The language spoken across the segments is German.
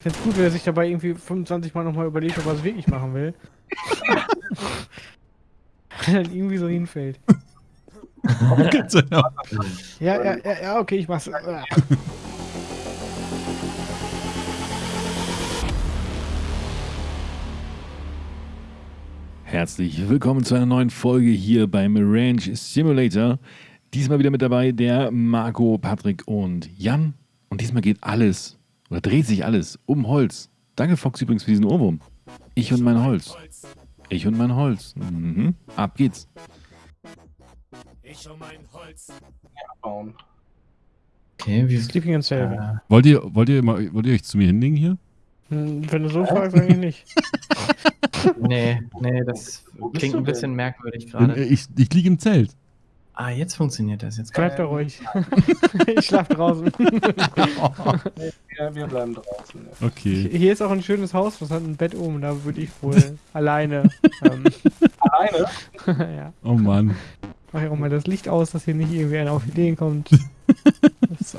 Ich find's gut, wenn er sich dabei irgendwie 25 Mal nochmal überlegt, ob er es wirklich machen will. Wenn er dann irgendwie so hinfällt. Ja, ja, ja, ja, okay, ich mach's. Herzlich willkommen zu einer neuen Folge hier beim Ranch Simulator. Diesmal wieder mit dabei der Marco, Patrick und Jan. Und diesmal geht alles, oder dreht sich alles um Holz. Danke Fox übrigens für diesen Ohrwurm. Ich und mein Holz. Ich und mein Holz. Mhm. Ab geht's. Ich und mein Holz. bauen. Okay, wie Sleeping in Cell. äh, Wollt ihr, wollt ihr, mal, wollt ihr euch zu mir hinlegen hier? Hm, Wenn du so fragst, eigentlich nicht. Nee, nee, das klingt ein bisschen merkwürdig Äh, gerade. Ich, ich liege im Zelt. Ah, jetzt funktioniert das. Jetzt Bleib da ruhig. ich schlaf draußen. Ja, wir bleiben draußen. Ja. Okay. Hier ist auch ein schönes Haus, was hat ein Bett oben, da würde ich wohl alleine. Ähm, Alleine? ja. Oh Mann. Mach ich auch mal das Licht aus, dass hier nicht irgendwie einer auf Ideen kommt. So.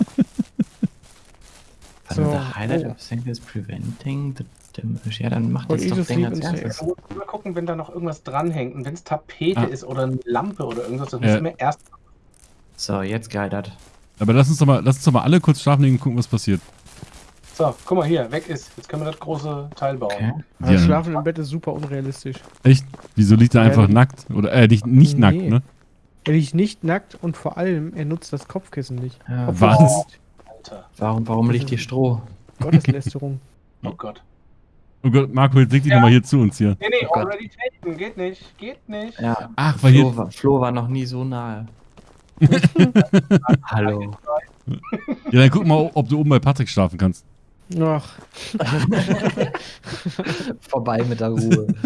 Warte, So, the highlight oh. of things is preventing the damage. Ja, dann macht das doch Ding als erstes. Mal gucken, wenn da noch irgendwas dranhängt. Und wenn es Tapete Ah. ist oder eine Lampe oder irgendwas, das Ja. müssen wir erst. So, jetzt geilert. Aber lass uns doch mal, lass uns doch mal alle kurz schlafen legen und gucken, was passiert. So, guck mal hier, weg ist. Jetzt können wir das große Teil bauen. Okay. Also Ja. Schlafen im Bett ist super unrealistisch. Echt? Wieso liegt er Ja, einfach die- nackt? Oder, äh, nicht, nicht Nee. nackt, ne? Er liegt nicht nackt und vor allem, er nutzt das Kopfkissen nicht. Ja, Was? warum, warum liegt hier Stroh? Gotteslästerung. Oh Gott. Oh Gott, Marco, jetzt leg dich Ja. doch mal hier zu uns hier. Nee, nee, Oh already taken. Geht nicht. Geht nicht. Ja, Ach, weil Flo hier. war, Flo war noch nie so nahe. Hallo. Ja, dann guck mal, ob du oben bei Patrick schlafen kannst. Ach, Vorbei mit der Ruhe.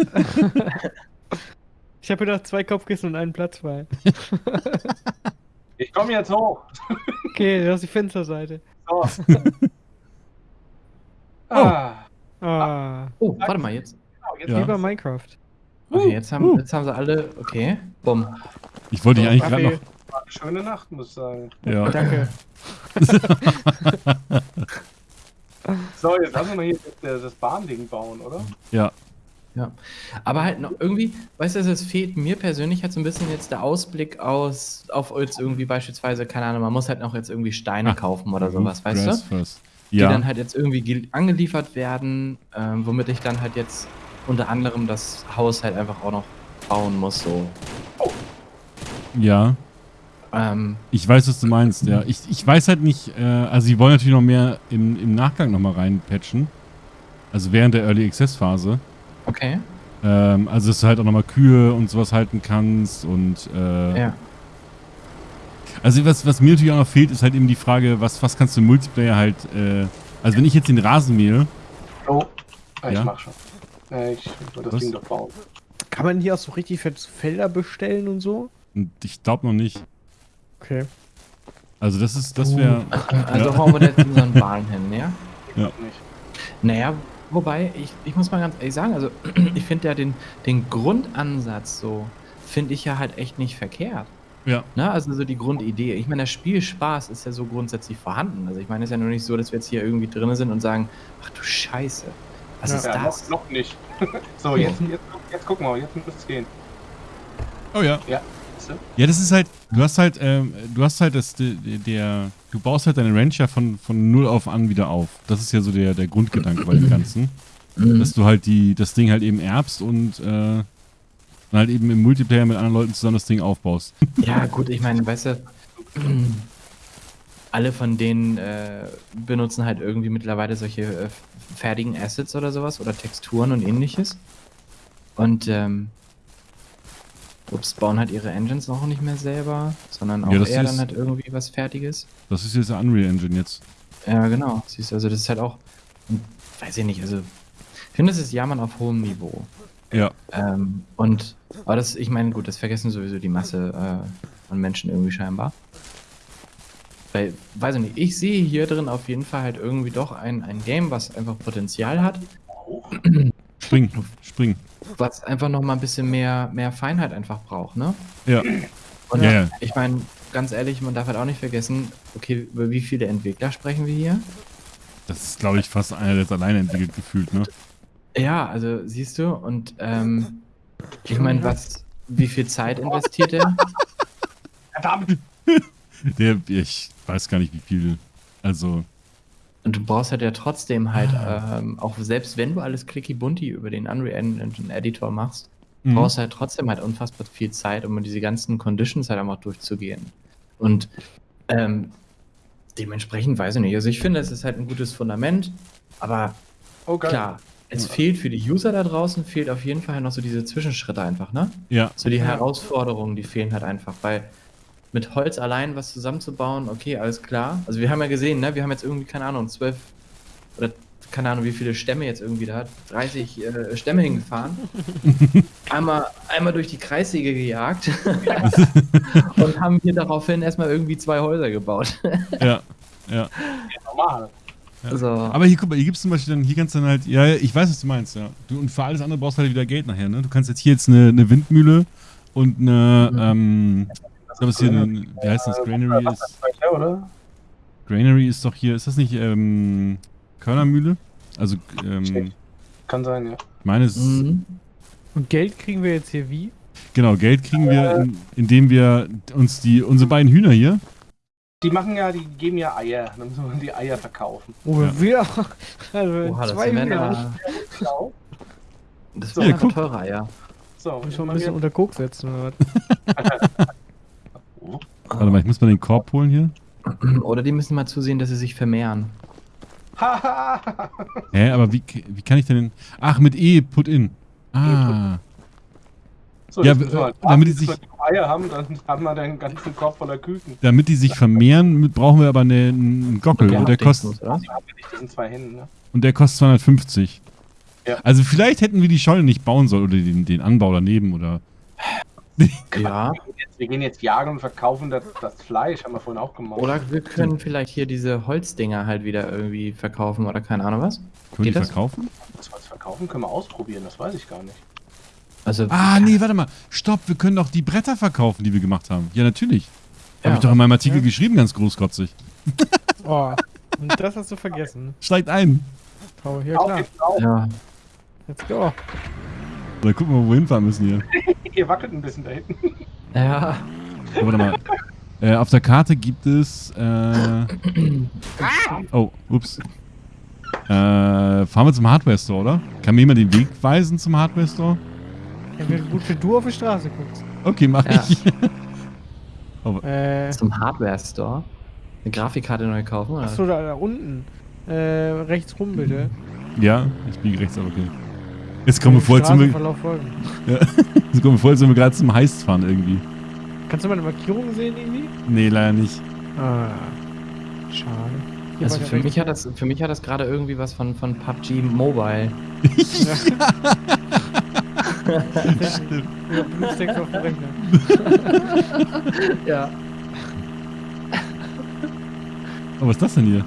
ich habe gedacht, zwei Kopfkissen und einen Platz frei. Ich komme jetzt hoch. Okay, das ist die Fensterseite. So. Ah. Ah, Oh, warte mal, jetzt. Genau, jetzt Ja. wie bei Minecraft. Okay, jetzt haben, jetzt haben sie alle. Okay, bumm. Ich wollte dich eigentlich gerade noch. schöne Nacht, muss ich sagen. Ja. danke. So, jetzt lassen wir mal hier das, das Bahnding bauen, oder? Ja. Ja, aber halt noch irgendwie, weißt du, es fehlt mir persönlich halt so ein bisschen jetzt der Ausblick aus, auf jetzt irgendwie beispielsweise, keine Ahnung, man muss halt noch jetzt irgendwie Steine Ah, kaufen oder sowas, weißt du? first. Die Ja. dann halt jetzt irgendwie gel- angeliefert werden, ähm, womit ich dann halt jetzt unter anderem das Haus halt einfach auch noch bauen muss, so. ja. Ähm, Ich weiß, was du meinst, ja. Ich, ich weiß halt nicht, äh, also sie wollen natürlich noch mehr im, im Nachgang nochmal reinpatchen. Also während der Early Access Phase. okay, Ähm, also dass du halt auch nochmal Kühe und sowas halten kannst und äh, ja. Also was, was mir natürlich auch noch fehlt, ist halt eben die Frage, was, was kannst du im Multiplayer halt, äh, also wenn ich jetzt den Rasen mähe, Oh, ich Ja? mach schon. Äh, ich will das Was? Ding doch bauen. Kann man hier auch so richtig Felder bestellen und so? ich glaube noch nicht. Okay. Also das ist, das wäre, Also Ja. hauen wir da jetzt so einen Bahn hin, ja? Nicht. Naja, wobei, ich, ich muss mal ganz ehrlich sagen, also ich finde ja den, den Grundansatz so, finde ich ja halt echt nicht verkehrt. Ja, Ne? Also so die Grundidee. Ich meine, der Spielspaß ist ja so grundsätzlich vorhanden. Also ich meine, es ist ja nur nicht so, dass wir jetzt hier irgendwie drin sind und sagen, ach du Scheiße, was Ja. ist Ja, das? noch, noch nicht. so, jetzt, jetzt, jetzt gucken wir, jetzt müsste es gehen. oh ja. Du? Ja, das ist halt, du hast halt, ähm, du hast halt das, der, der, du baust halt deine Ranch ja von, von null auf an wieder auf. Das ist ja so der, der Grundgedanke bei dem Ganzen. Mhm. Dass du halt die, das Ding halt eben erbst und, äh, dann halt eben im Multiplayer mit anderen Leuten zusammen das Ding aufbaust. Ja, gut, ich meine, weißt du, alle von denen äh, benutzen halt irgendwie mittlerweile solche äh, fertigen Assets oder sowas oder Texturen und ähnliches. Und ähm, ups, bauen halt ihre Engines auch nicht mehr selber, sondern auch Ja, eher ist- dann halt irgendwie was Fertiges. Das ist jetzt der Unreal Engine jetzt. Ja, genau. Siehst du, also das ist halt auch, weiß ich nicht, also ich finde, das ist Jammern auf hohem Niveau. Ja. Ähm, und, aber das, ich meine, gut, das vergessen sowieso die Masse äh, an Menschen irgendwie scheinbar. Weil, weiß ich nicht, ich sehe hier drin auf jeden Fall halt irgendwie doch ein, ein Game, was einfach Potenzial hat. Spring, spring. was einfach noch mal ein bisschen mehr, mehr Feinheit einfach braucht, ne? Ja. Und Ja, ja. ich meine, ganz ehrlich, man darf halt auch nicht vergessen, okay, über wie viele Entwickler sprechen wir hier? Das ist, glaube ich, fast einer, der es alleine entwickelt gefühlt, ne? Ja, also siehst du, und ähm, ich meine, was, wie viel Zeit investiert er? Verdammt! Der, ich weiß gar nicht, wie viel. Also, Und du brauchst halt ja trotzdem halt, ähm, auch selbst wenn du alles clicky bunti über den Unreal Engine Editor machst, mhm. brauchst du halt trotzdem halt unfassbar viel Zeit, um diese ganzen Conditions halt einfach durchzugehen. Und ähm, dementsprechend weiß ich nicht. Also ich finde, es ist halt ein gutes Fundament, aber Oh, geil. klar, es fehlt für die User da draußen, fehlt auf jeden Fall noch so diese Zwischenschritte einfach, ne? ja. So die Ja. Herausforderungen, die fehlen halt einfach, weil mit Holz allein was zusammenzubauen, okay, alles klar. Also wir haben ja gesehen, ne, wir haben jetzt irgendwie, keine Ahnung, zwölf oder keine Ahnung, wie viele Stämme jetzt irgendwie da hat, 30 äh, Stämme hingefahren, einmal, einmal durch die Kreissäge gejagt und haben hier daraufhin erstmal irgendwie zwei Häuser gebaut. Ja. Ja. Normal. Also, Aber hier, guck mal, hier gibt's zum Beispiel dann, hier kannst du dann halt, ja, ich weiß, was du meinst, ja. Du, und für alles andere brauchst du halt wieder Geld nachher, ne? Du kannst jetzt hier jetzt eine, eine Windmühle und eine, Mhm. ähm, ich glaube, es hier, ein, wie heißt das, Granary ist, ist das, oder? Granary ist doch hier, ist das nicht, ähm, Körnermühle? Also, ähm, Kann sein, ja. ich meine, es ist, mhm. Und Geld kriegen wir jetzt hier wie? genau, Geld kriegen wir, in, indem wir uns die, unsere beiden Hühner hier, Die machen ja, die geben ja Eier. Dann müssen wir die Eier verkaufen. Oh, Ja. wir. Also Oha, das zwei aber, Genau. das So, wären ja, teure Eier. So, Muss schon ein bisschen unter Koks setzen warte mal, ich muss mal den Korb holen hier. Oder die müssen mal zusehen, dass sie sich vermehren. Haha! Hä, aber wie, wie kann ich denn, ach, mit E, put in. Ah, so, Ja, damit die sich- Eier haben, dann haben wir den ganzen Korb voller Küken. damit die sich vermehren, mit- brauchen wir aber eine, einen Gockel und der kostet, oder? Die haben wir nicht, das sind zwei Hände, ne? und der kostet 250. Ja. Also vielleicht hätten wir die Scheune nicht bauen sollen oder den, den Anbau daneben oder. Ja. Wir gehen jetzt, wir gehen jetzt jagen und verkaufen das, das Fleisch, haben wir vorhin auch gemacht. Oder wir können vielleicht hier diese Holzdinger halt wieder irgendwie verkaufen oder keine Ahnung was. Können die Geht das? verkaufen? Das was verkaufen können wir ausprobieren, das weiß ich gar nicht. Also, Ah, nee, warte mal. Stopp, wir können doch die Bretter verkaufen, die wir gemacht haben. Ja, natürlich. Ja. Habe ich doch in meinem Artikel Ja. geschrieben, ganz großkotzig. Oh. Und das hast du vergessen. Steigt ein. Paul, Auf klar. Ja. Let's go. Oder gucken wir, wo wir hinfahren müssen hier. Ihr wackelt ein bisschen da hinten. Ja. Oh, warte mal. Äh, auf der Karte gibt es. Äh, oh, ups. Äh, fahren wir zum Hardware Store, oder? Kann mir jemand den Weg weisen zum Hardware Store? Ja, wäre gut, wenn du auf die Straße guckst. Okay, mach Ja. ich. Äh, Zum Hardware-Store. Eine Grafikkarte neu kaufen, oder? achso, da, da unten. Äh, rechts rum bitte. ja, ich biege rechts, aber okay. Jetzt kommen wir vor, als sind wir, Straßenverlauf folgen. jetzt kommen wir vor, als sind wir gerade zum Heist fahren irgendwie. Kannst du meine Markierung sehen irgendwie? Nee, leider nicht. Ah. Schade. Hier Also für mich hat das, für mich hat das gerade irgendwie was von, von PUBG Mobile. Stimmt. Ja, Bluestext auf dem Rechner. Ja. Oh, was ist das denn hier?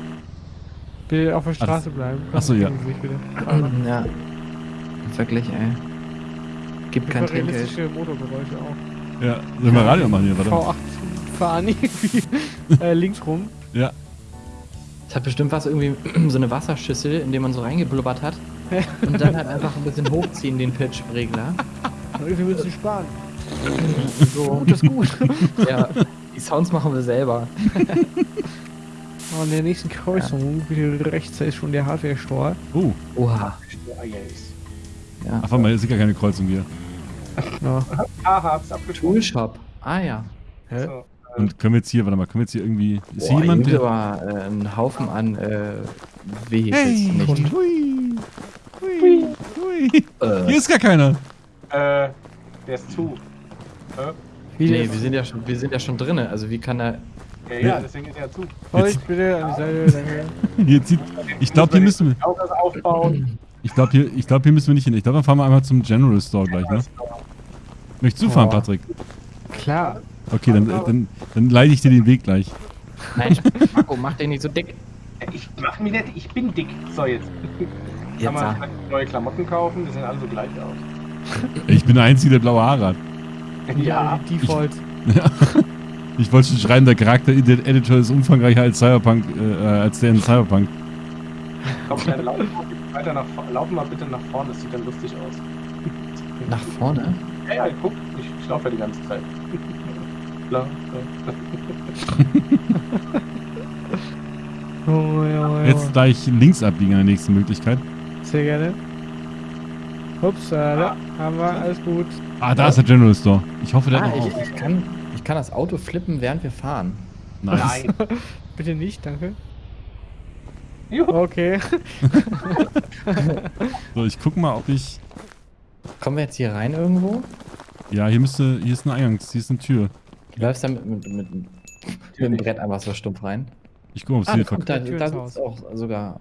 Bitte auf der Straße bleiben. Ach so, ja. Ja. Wirklich, ey. Gibt kein Trinkgeld. realistische Motorgeräusche auch. Ja, sollen wir Radio machen hier, warte. V8 fahren irgendwie äh, links rum. Ja. Es hat bestimmt was irgendwie so eine Wasserschüssel, in die man so reingeblubbert hat. Und dann halt einfach ein bisschen hochziehen, den Pitch-Regler. Und irgendwie müssen sie sparen. So. Gut ist gut. Ja. Die Sounds machen wir selber. Oh, in der nächsten Kreuzung, wieder rechts, da ist schon der Hardware-Store. Oh, Oha. Ah. Ja. ach, warte mal, hier ist gar keine Kreuzung hier. Ja. Aha, hab's abgeschoben. Toolshop. Ah ja. Hä? So, Und können wir jetzt hier, warte mal, können wir jetzt hier irgendwie. Ist hier Boah, jemand? hier aber äh, ein Haufen an äh, Vehicles nicht. Hui, hui, hui. Äh, Hier ist gar keiner. äh, der ist zu. Äh, Wie nee, wir sind ja schon, wir sind ja schon drinne. Also wie kann er. ja, ja, deswegen ist er zu. Holz bitte an die Seite, danke. Hier zieht, ich glaube, hier müssen wir. Aufbauen. Ich glaube, hier, ich glaub, hier müssen wir nicht hin. Ich glaube, dann fahren wir einmal zum General Store gleich, ne? Möchtest du fahren, Oh. Patrick? Klar. Okay, dann, dann, dann leite ich dir den Weg gleich. Nein, Marco, mach den nicht so dick. Ich mach mich nicht, ich bin dick. So, jetzt. Jetzt Kann man ah. neue Klamotten kaufen, die sehen alle so gleich aus. Ich bin der Einzige, der blaue Haare hat. Ja, Default. Ich wollte schon schreiben, der Charakter-Editor ist umfangreicher als Cyberpunk, äh, als der in Cyberpunk. Komm, dann laufen wir weiter nach vorne. Laufen mal bitte nach vorne, das sieht dann lustig aus. Nach vorne? Ja, ja, guck, ich, ich laufe ja die ganze Zeit. Oh, ja, ja. Jetzt gleich links abbiegen an der nächsten Möglichkeit. Sehr gerne. Ups, äh, da haben wir, alles gut. Ah, da ist der General Store. Ich hoffe, der Ah, hat noch ich, auf. ich, kann, ich kann das Auto flippen, während wir fahren. Nice. Nein. Bitte nicht, danke. Juhu. Okay. So, ich guck mal, ob ich. Kommen wir jetzt hier rein irgendwo? Ja, hier müsste. Hier ist ein Eingangs, hier ist eine Tür. Du läufst da mit, mit, mit, mit dem Brett einfach so stumpf rein. Ich guck mal, ob es Ah, hier guck, da, Tür da sitzt auch sogar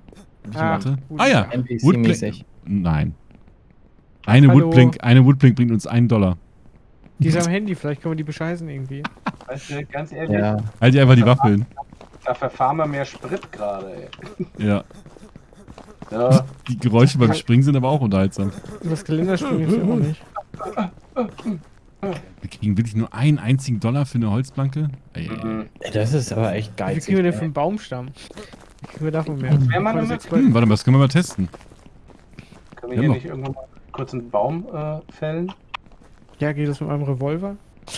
Ah, Warte. gut. Ah ja, NPC-mäßig. Nein. Eine Hallo. Woodblink, eine Woodblink bringt uns einen Dollar. Die ist am Handy, vielleicht können wir die bescheißen irgendwie. Weißt du, ganz ehrlich, Ja. Halt dir einfach die Waffe hin. da verfahren wir mehr Sprit gerade, ey. Ja. Ja, Die Geräusche beim Springen sind aber auch unterhaltsam. Das Kalenderspringen ist ja auch nicht. Wir kriegen wirklich nur einen einzigen Dollar für eine Holzplanke? Ey, mhm. Das ist aber echt Wie geizig. kriegen wir denn für einen Baumstamm? Wir davon mehr? Voll damit- sechs Leute. Hm, warte mal, das können wir mal testen. können wir hier noch. nicht irgendwann mal kurz einen Baum äh, fällen? Ja, geht das mit meinem Revolver?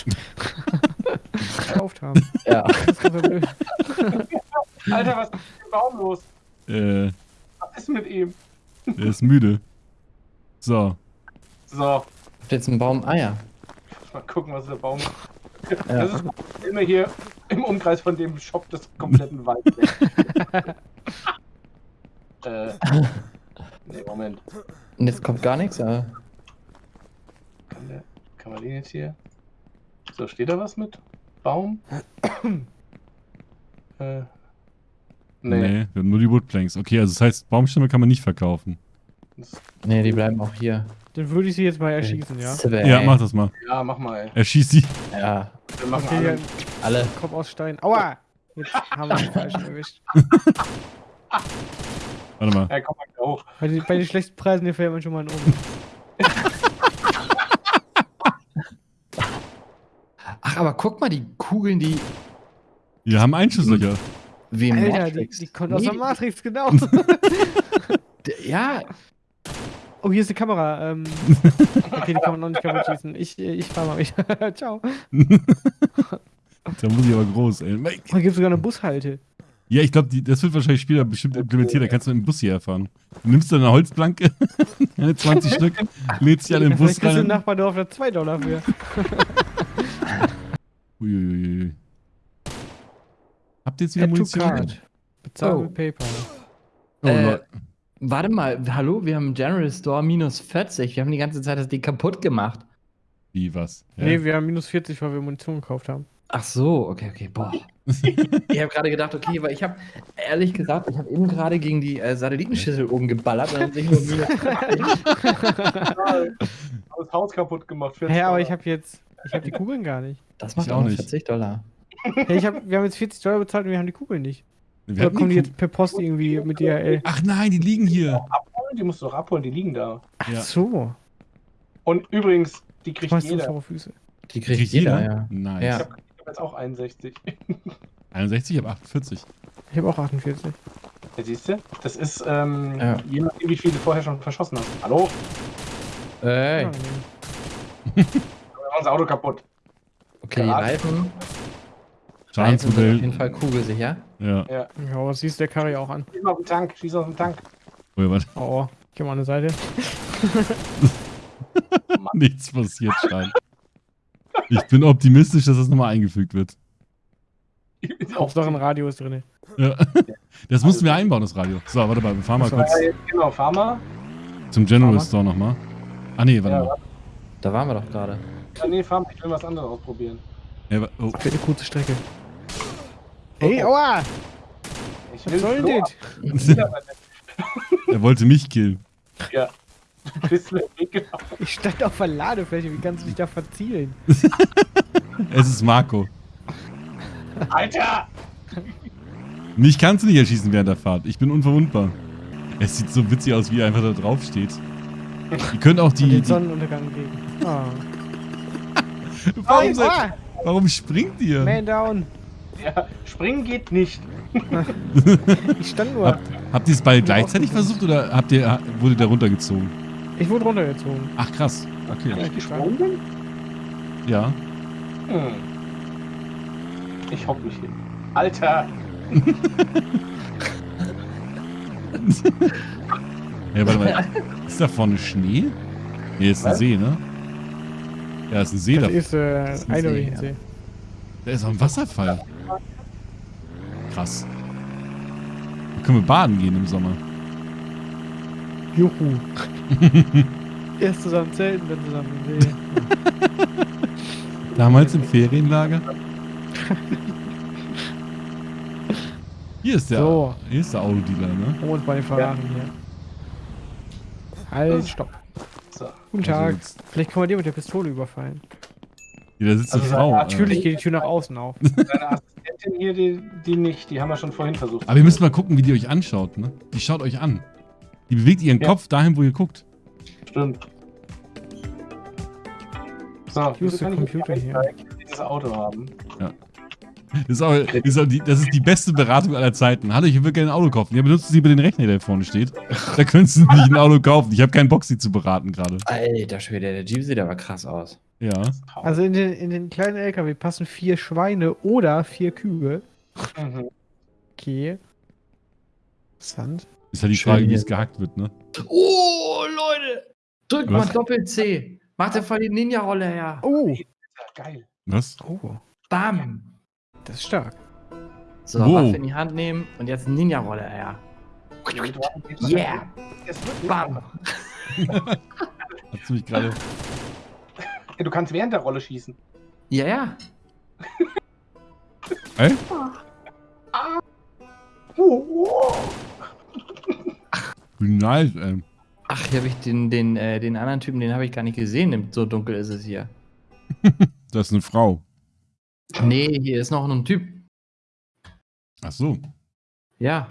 Gekauft haben. Ja. Alter, was ist mit dem Baum los? Äh, Was ist mit ihm? er ist müde. So. So, Habt ihr jetzt einen Baum? Ah ja. mal gucken, was der Baum ist. Ja. Das ist immer hier im Umkreis von dem Shop des kompletten Waldes. äh. Nee, Moment. Und jetzt kommt gar nichts? Ja. Kann, man den jetzt hier. So, steht da was mit? Baum? äh. Nee. Nee. wir haben nur die Woodplanks. Okay, also das heißt, Baumstämme kann man nicht verkaufen. Nee, die bleiben auch hier. Dann würde ich sie jetzt mal erschießen, ja? Zwei. Ja, mach das mal. ja, mach mal, ey. Erschieß sie. Ja, Wir machen Okay, alle. dann alle. Kopf aus Stein. Aua! Jetzt haben wir den falschen erwischt. Warte mal. Ja, komm mal hoch. Bei den, bei den schlechten Preisen hier fällt man schon mal einen um. Ach, aber guck mal, die Kugeln, die. Wir haben Einschusslöcher. Wie im Alter, die, Matrix. die kommt aus der Matrix, genau. Ja, Oh, hier ist die Kamera. Ähm, okay, die kann man noch nicht kaputt schießen. Ich, ich fahr mal mich. Ciao. Da muss ich aber groß, ey. Hier gibt sogar eine Bushalte. Ja, ich glaube, das wird wahrscheinlich später bestimmt implementiert. Da kannst du mit dem Bus hierher fahren. Du nimmst dann eine Holzplanke, eine 20 Stück, lädst sie alle im Ja, Bus vielleicht kriegst du im rein. Nachbardorf da 2 Dollar für. Uiuiui. Habt ihr jetzt wieder Munition? Bezahl Oh. mit PayPal. Oh, Äh, warte mal. Hallo, wir haben General Store minus 40. Wir haben die ganze Zeit das Ding kaputt gemacht. Wie, was? Ja. Nee, wir haben minus 40, weil wir Munition gekauft haben. Ach so, okay, okay, boah. ich habe gerade gedacht, okay, weil ich habe, ehrlich gesagt, ich habe eben gerade gegen die äh, Satellitenschüssel oben geballert und dann sehe ich nur 40. Das Haus kaputt gemacht. 40 Hä, aber ich habe jetzt. Ich habe die Kugeln gar nicht. Das macht Ich auch nicht. 40 Dollar. Hey, ich hab, wir haben jetzt 40 Dollar bezahlt und wir haben die Kugeln nicht. Wir Oder kommen die jetzt per Post irgendwie mit DHL? Ach nein, die liegen hier. Abholen? Die musst du doch abholen, die liegen da. Ach Ja. so. Und übrigens, die Ich kriegt jeder. saure Füße. Die kriegt jeder, ja. Nice. Ja. Ich habe hab jetzt auch 61. 61, ich habe 48. Ich habe auch 48. Ja, siehst du? Das ist, ähm, Ja. je nachdem, wie viel du vorher schon verschossen hast. Hallo? Ey, Wir machen das Auto kaputt. okay, die Ja. Reifen. Reifen sind auf jeden Fall kugelsicher. Ja. Ja. ja, was siehst du der Karre auch an? Schieß auf den Tank, schieß auf den Tank. Oh, ja, warte. Oh, geh mal an die Seite. Nichts passiert, Schein. Ich bin optimistisch, dass das nochmal eingefügt wird. Hauptsache ein Radio ist drin. Ja. Das mussten wir einbauen, das Radio. So, warte mal, wir fahren mal kurz genau, fahr mal. zum General mal. Store nochmal. Ah, nee, warte Ja, mal. Da waren wir doch gerade. Ja, nee, fahr mal. Ich will was anderes ausprobieren. Ja, oh, Für eine kurze Strecke. Hey, aua! Ich Was soll denn das? das? er wollte mich killen. Ja. Du bist mir weggelaufen. Ich stand auf der Ladefläche, wie kannst du dich da verzielen? Es ist Marco. Alter! Mich kannst du nicht erschießen während der Fahrt. Ich bin unverwundbar. Es sieht so witzig aus, wie er einfach da drauf steht. Ihr könnt auch Und die. den die Sonnenuntergang gegen. Ah. warum, seid- aua! warum springt ihr? Man down! Ja, springen geht nicht. Ich stand nur. Hab, habt ihr es beide gleichzeitig versucht oder habt ihr, wurde der runtergezogen? Ich wurde runtergezogen. Ach krass. Okay. Ja, Ich gesprungen bin? Ja. Hm. Ich hock mich hin. Alter! Ja, warte mal. Ist da vorne Schnee? Nee, ist ein Was? See, ne? Ja, ist ein See da. Das ist äh, ist ein See, See. Da ist auch ein Wasserfall. Krass. Da können wir baden gehen im Sommer. Juhu. Erst zusammen zelten, dann zusammen im See. Damals im Ferienlager. Hier ist der, So. hier ist der Autodealer, ne? Uns bei den Ferrari hier. Halt, stopp. So. Guten Tag. Also jetzt- Vielleicht können wir dir mit der Pistole überfallen. Hier, da sitzt eine Also, Frau. äh. Natürlich geht die Tür nach außen auf. Deine Assistentin hier, die, die nicht, die haben wir schon vorhin versucht. Aber ihr müsst mal gucken, wie die euch anschaut, ne? Die schaut euch an. Die bewegt ihren Ja. Kopf dahin, wo ihr guckt. Stimmt. So, Use wieso the kann ich computer hier. dieses Auto haben? Das ist, auch, das, ist die, das ist die beste Beratung aller Zeiten. Hallo, ich würde gerne ein Auto kaufen. Ja, benutzen Sie bitte den Rechner, der vorne steht. Da können Sie nicht ein Auto kaufen. Ich habe keinen Bock, Sie zu beraten gerade. Alter Schwede, der Jeep sieht aber krass aus. Ja. Also in den, in den kleinen LKW passen vier Schweine oder vier Kühe. Mhm. Okay. Interessant. Ist halt die Schön Frage, wie es gehackt wird, ne? Oh, Leute! Drück Was? mal Doppel-C. Mach dir voll die Ninja-Rolle her. Oh. Ja, geil. Was? Oh. Bam! Das ist stark. So, Wow. Waffe in die Hand nehmen und jetzt Ninja-Rolle her. Yeah! Es wird Bam! Hast du mich gerade. Ja, Du kannst während der Rolle schießen. Ja, ja. Ey? Oh, oh. Wie nice, ey. Ach, hier habe ich den, den, äh, den anderen Typen, den habe ich gar nicht gesehen. So dunkel ist es hier. Das ist eine Frau. Nee, hier ist noch ein Typ. Ach so. Ja.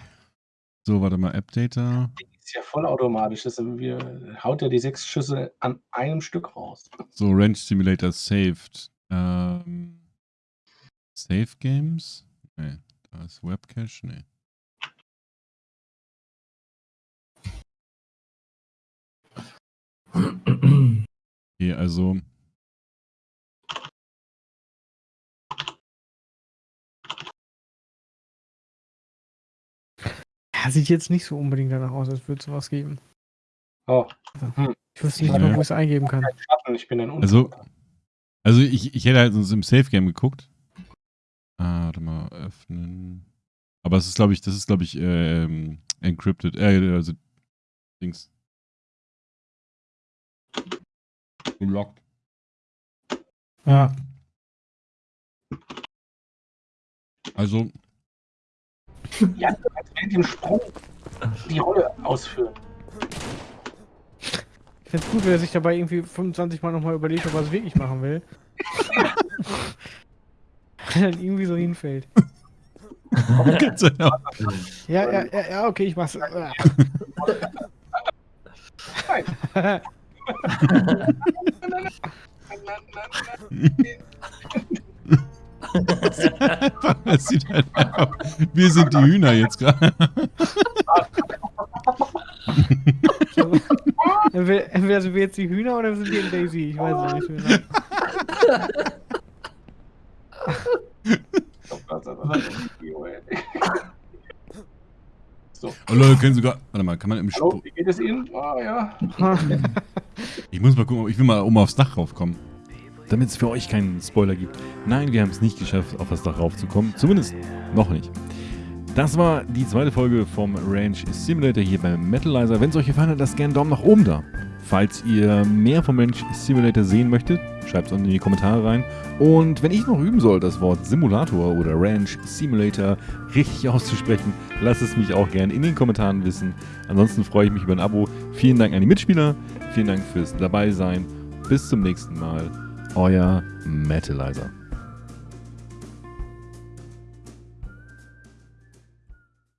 So, warte mal. App-Data. Ist ja vollautomatisch. Das wir, haut ja die sechs Schüsse an einem Stück raus. So, Range Simulator saved. Ähm. Save Games? Nee. Da ist Webcache? Nee. Okay, also. Ja, sieht jetzt nicht so unbedingt danach aus, als würde es sowas geben. Oh, Ich wüsste nicht Ja. mal, wo ich es eingeben kann. Ich bin ein Also, also ich, ich hätte halt sonst im Safe Game geguckt. Ah, warte mal, öffnen. Aber es ist, glaube ich, das ist, glaube ich, ähm, encrypted. Äh, also, Dings. Unlocked. Ja. Also, Ja, du kannst während dem Sprung die Rolle ausführen. Ich find's gut, wenn er sich dabei irgendwie 25 Mal nochmal überlegt, ob er es wirklich machen will. Wenn er dann irgendwie so hinfällt. Ja, ja, ja, ja, okay, ich mach's. Ah. es sieht halt einfach, wir sind die Hühner jetzt gerade. Entweder sind wir jetzt die Hühner oder sind wir in Daisy. Ich weiß es nicht mehr. So, Oh Leute, können sogar, warte mal, kann man im hallo, wie geht es Ihnen? Ah, ja. Ich muss mal gucken, ich will mal oben aufs Dach raufkommen. Damit es für euch keinen Spoiler gibt. Nein, wir haben es nicht geschafft, auf das Dach raufzukommen. Zumindest noch nicht. Das war die zweite Folge vom Ranch Simulator hier beim Metalizer. Wenn es euch gefallen hat, lasst gerne einen Daumen nach oben da. Falls ihr mehr vom Ranch Simulator sehen möchtet, schreibt es unten in die Kommentare rein. Und wenn ich noch üben soll, das Wort Simulator oder Ranch Simulator richtig auszusprechen, lasst es mich auch gerne in den Kommentaren wissen. Ansonsten freue ich mich über ein Abo. Vielen Dank an die Mitspieler. Vielen Dank fürs Dabeisein. Bis zum nächsten Mal. Euer Metalizer.